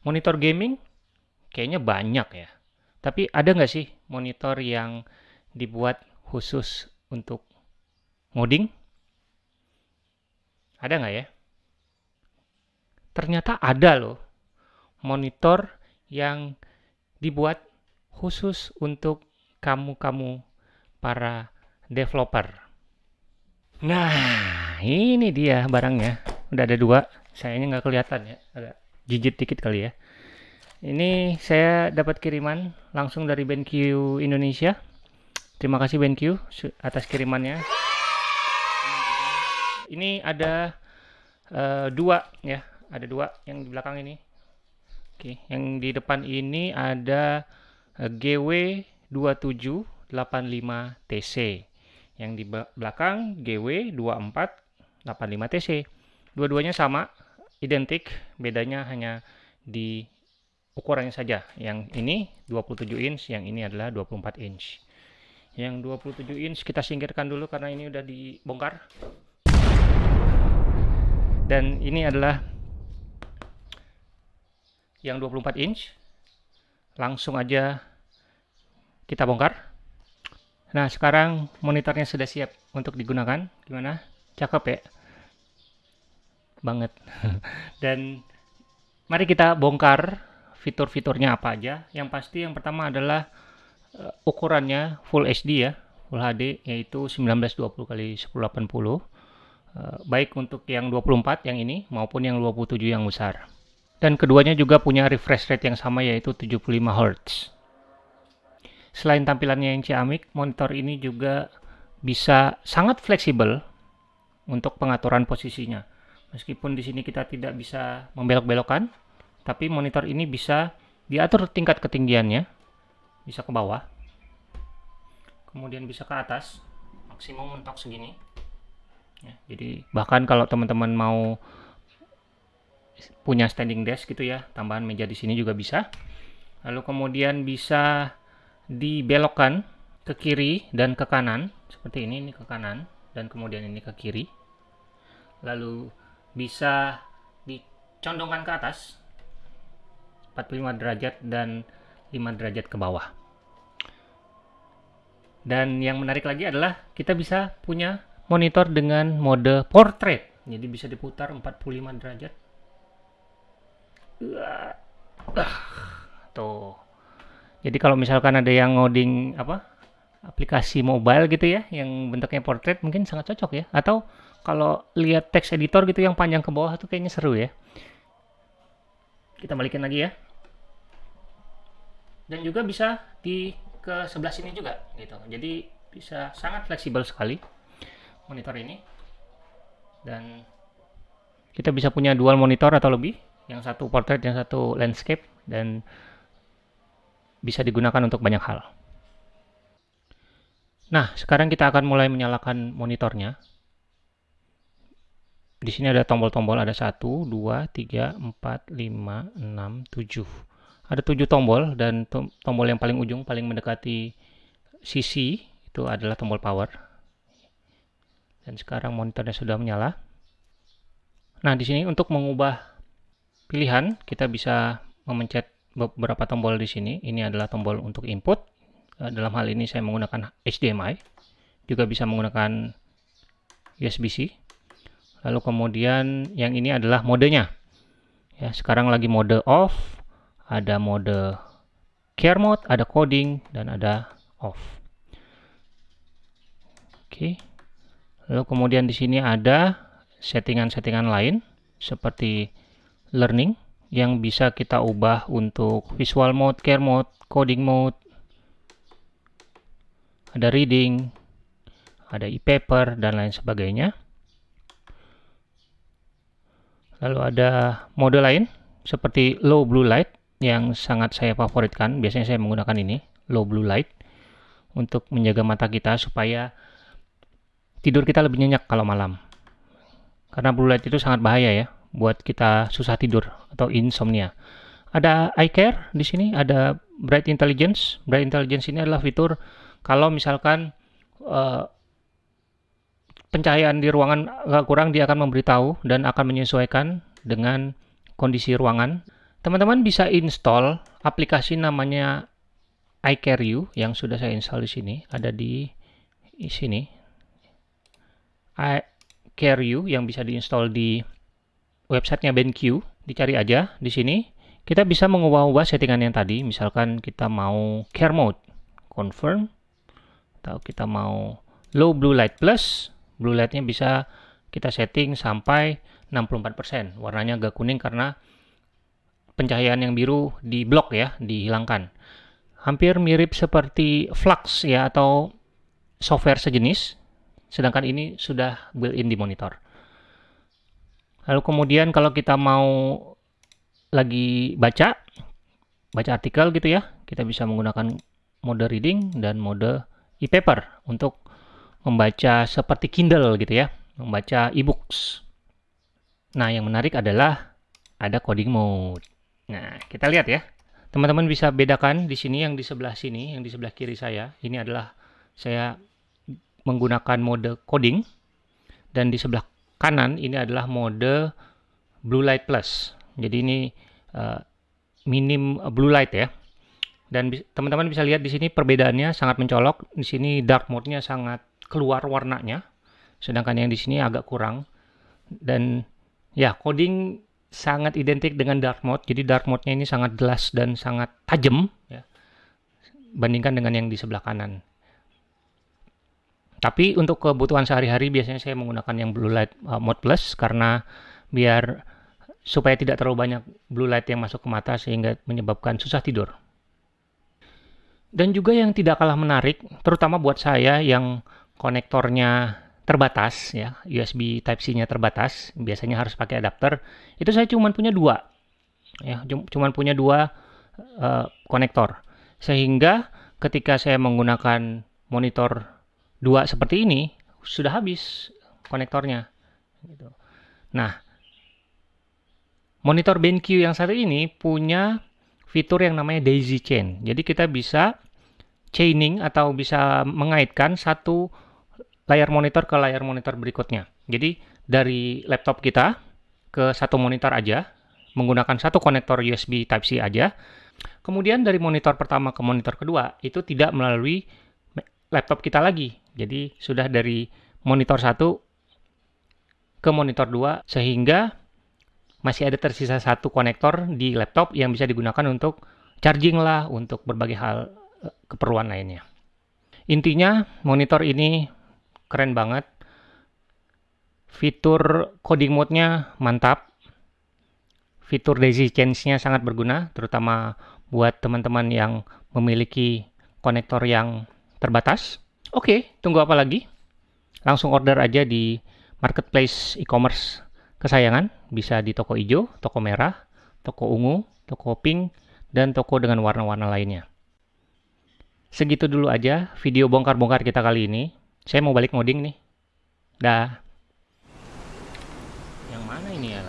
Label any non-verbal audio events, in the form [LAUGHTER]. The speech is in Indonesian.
Monitor gaming kayaknya banyak ya. Tapi ada nggak sih monitor yang dibuat khusus untuk ngoding? Ada nggak ya? Ternyata ada loh monitor yang dibuat khusus untuk kamu-kamu para developer. Nah, ini dia barangnya. Udah ada dua. Sayangnya nggak kelihatan ya. Ada jijit dikit kali ya. Ini saya dapat kiriman langsung dari BenQ Indonesia. Terima kasih BenQ atas kirimannya. Ini ada uh, dua ya, ada dua yang di belakang ini. Oke, yang di depan ini ada uh, GW2785TC. Yang di belakang GW2485TC. Dua-duanya sama, identik, bedanya hanya di ukurannya saja. Yang ini 27 inch, yang ini adalah 24 inch. Yang 27 inch kita singkirkan dulu karena ini udah dibongkar. Dan ini adalah yang 24 inch. Langsung aja kita bongkar. Nah, sekarang monitornya sudah siap untuk digunakan. Gimana? Cakep ya? Banget. [LAUGHS] Dan mari kita bongkar fitur-fiturnya apa aja. Yang pasti yang pertama adalah uh, ukurannya Full HD ya, Full HD yaitu 1920 x 1080. Uh, baik untuk yang 24 yang ini maupun yang 27 yang besar. Dan keduanya juga punya refresh rate yang sama yaitu 75 Hz. Selain tampilannya yang ciamik, monitor ini juga bisa sangat fleksibel untuk pengaturan posisinya. Meskipun di sini kita tidak bisa membelok-belokkan, tapi monitor ini bisa diatur tingkat ketinggiannya. Bisa ke bawah kemudian bisa ke atas maksimum mentok segini. Ya, jadi bahkan kalau teman-teman mau punya standing desk gitu ya tambahan meja di sini juga bisa. Lalu kemudian bisa dibelokkan ke kiri dan ke kanan. Seperti ini ini ke kanan dan kemudian ini ke kiri. Lalu bisa dicondongkan ke atas 45 derajat dan 5 derajat ke bawah. Dan yang menarik lagi adalah kita bisa punya monitor dengan mode portrait. Jadi bisa diputar 45 derajat. Tuh. Jadi kalau misalkan ada yang ngoding apa? Aplikasi mobile gitu ya yang bentuknya portrait mungkin sangat cocok ya. Atau kalau lihat text editor gitu yang panjang ke bawah tuh kayaknya seru ya. Kita balikin lagi ya dan juga bisa di ke sebelah sini juga gitu jadi bisa sangat fleksibel sekali monitor ini dan kita bisa punya dual monitor atau lebih yang satu portrait yang satu landscape dan bisa digunakan untuk banyak hal nah sekarang kita akan mulai menyalakan monitornya. Di sini ada tombol-tombol ada 1, 2, 3, 4, 5, 6, 7 ada tujuh tombol dan tombol yang paling ujung paling mendekati sisi itu adalah tombol power. Dan sekarang monitornya sudah menyala. Nah di sini untuk mengubah pilihan kita bisa memencet beberapa tombol di sini. Ini adalah tombol untuk input dalam hal ini saya menggunakan HDMI juga bisa menggunakan USB-C lalu kemudian yang ini adalah modenya ya sekarang lagi mode off ada mode care mode, ada coding, dan ada off. Oke. Lalu kemudian di sini ada settingan-settingan lain seperti learning yang bisa kita ubah untuk visual mode, care mode, coding mode, ada reading, ada e-paper, dan lain sebagainya. Lalu ada mode lain seperti low blue light yang sangat saya favoritkan. Biasanya saya menggunakan ini low blue light untuk menjaga mata kita supaya tidur kita lebih nyenyak kalau malam. Karena blue light itu sangat bahaya ya buat kita susah tidur atau insomnia. Ada eye care di sini ada bright intelligence. Bright intelligence ini adalah fitur kalau misalkan uh, pencahayaan di ruangan agak kurang dia akan memberitahu dan akan menyesuaikan dengan kondisi ruangan. Teman-teman bisa install aplikasi namanya iCareu yang sudah saya install di sini, ada di, di sini. iCareu yang bisa diinstal di websitenya BenQ, dicari aja di sini. Kita bisa mengubah-ubah settingan yang tadi, misalkan kita mau care mode, confirm, atau kita mau low blue light plus, blue lightnya bisa kita setting sampai 64%. Warnanya agak kuning karena pencahayaan yang biru di blok ya, dihilangkan. Hampir mirip seperti Flux ya atau software sejenis, sedangkan ini sudah built-in di monitor. Lalu kemudian kalau kita mau lagi baca, baca artikel gitu ya, kita bisa menggunakan mode reading dan mode e-paper untuk membaca seperti Kindle gitu ya, membaca e-books. Nah, yang menarik adalah ada coding mode. Nah, kita lihat ya. Teman-teman bisa bedakan di sini yang di sebelah sini, yang di sebelah kiri saya. Ini adalah saya menggunakan mode coding. Dan di sebelah kanan ini adalah mode blue light plus. Jadi ini uh, minim blue light ya. Dan teman-teman bisa lihat di sini perbedaannya sangat mencolok. Di sini dark mode-nya sangat keluar warnanya. Sedangkan yang di sini agak kurang. Dan ya, coding sangat identik dengan dark mode. Jadi dark mode-nya ini sangat jelas dan sangat tajam ya. Bandingkan dengan yang di sebelah kanan. Tapi untuk kebutuhan sehari-hari biasanya saya menggunakan yang blue light uh, mode plus karena biar supaya tidak terlalu banyak blue light yang masuk ke mata sehingga menyebabkan susah tidur. Dan juga yang tidak kalah menarik, terutama buat saya yang konektornya terbatas ya USB Type C-nya terbatas biasanya harus pakai adapter itu saya cuma punya dua ya cuma punya dua uh, konektor sehingga ketika saya menggunakan monitor dua seperti ini sudah habis konektornya gitu. nah monitor BenQ yang satu ini punya fitur yang namanya daisy chain jadi kita bisa chaining atau bisa mengaitkan satu layar monitor ke layar monitor berikutnya. Jadi dari laptop kita ke satu monitor aja, menggunakan satu konektor USB Type-C aja. Kemudian dari monitor pertama ke monitor kedua, itu tidak melalui laptop kita lagi. Jadi sudah dari monitor satu ke monitor dua, sehingga masih ada tersisa satu konektor di laptop yang bisa digunakan untuk charging lah, untuk berbagai hal eh, keperluan lainnya. Intinya, monitor ini keren banget. Fitur coding mode-nya mantap. Fitur daisy chains-nya sangat berguna, terutama buat teman-teman yang memiliki konektor yang terbatas. Oke, tunggu apa lagi? Langsung order aja di marketplace e-commerce kesayangan. Bisa di toko hijau, toko merah, toko ungu, toko pink, dan toko dengan warna-warna lainnya. Segitu dulu aja video bongkar-bongkar kita kali ini. Saya mau balik ngoding nih. Dah. Yang mana ini ya?